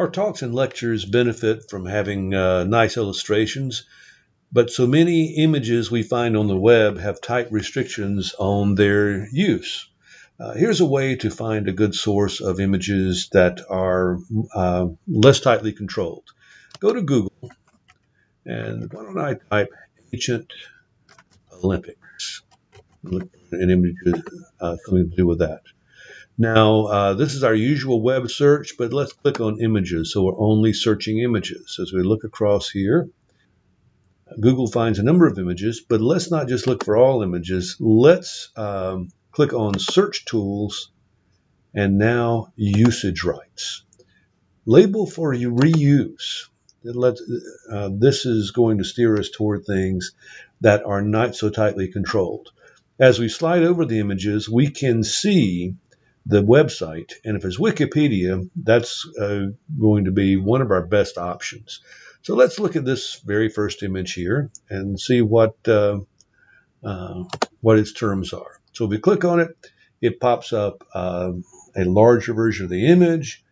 Our talks and lectures benefit from having uh, nice illustrations, but so many images we find on the web have tight restrictions on their use. Uh, here's a way to find a good source of images that are uh, less tightly controlled. Go to Google, and why don't I type ancient Olympics? Look for an image, uh, something to do with that. Now, uh, this is our usual web search, but let's click on images. So we're only searching images. As we look across here, Google finds a number of images, but let's not just look for all images. Let's um, click on Search Tools and now Usage Rights. Label for reuse. Lets, uh, this is going to steer us toward things that are not so tightly controlled. As we slide over the images, we can see the website. And if it's Wikipedia, that's uh, going to be one of our best options. So let's look at this very first image here and see what uh, uh, what its terms are. So if we click on it, it pops up uh, a larger version of the image.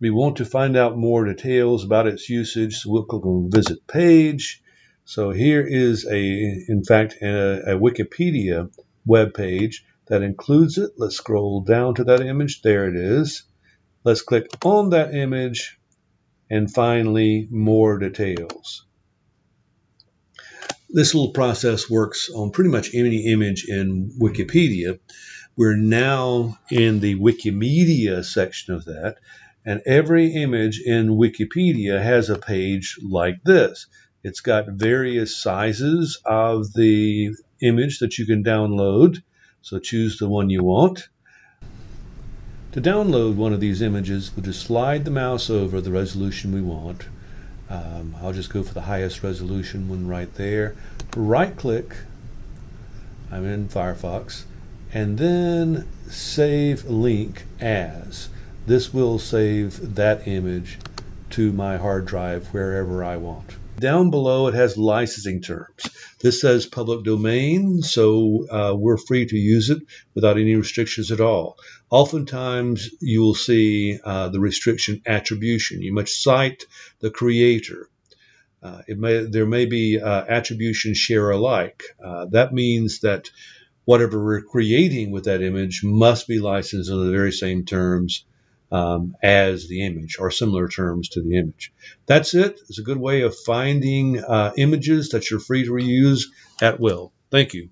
We want to find out more details about its usage, so we'll click on Visit Page. So here is a, in fact, a, a Wikipedia web page that includes it. Let's scroll down to that image. There it is. Let's click on that image and finally more details. This little process works on pretty much any image in Wikipedia. We're now in the Wikimedia section of that, and every image in Wikipedia has a page like this. It's got various sizes of the image that you can download. So choose the one you want. To download one of these images, we'll just slide the mouse over the resolution we want. Um, I'll just go for the highest resolution one right there. Right click, I'm in Firefox, and then save link as. This will save that image to my hard drive wherever I want. Down below, it has licensing terms. This says public domain, so uh, we're free to use it without any restrictions at all. Oftentimes, you will see uh, the restriction attribution. You must cite the creator. Uh, may, there may be uh, attribution share alike. Uh, that means that whatever we're creating with that image must be licensed under the very same terms um, as the image or similar terms to the image. That's it. It's a good way of finding uh, images that you're free to reuse at will. Thank you.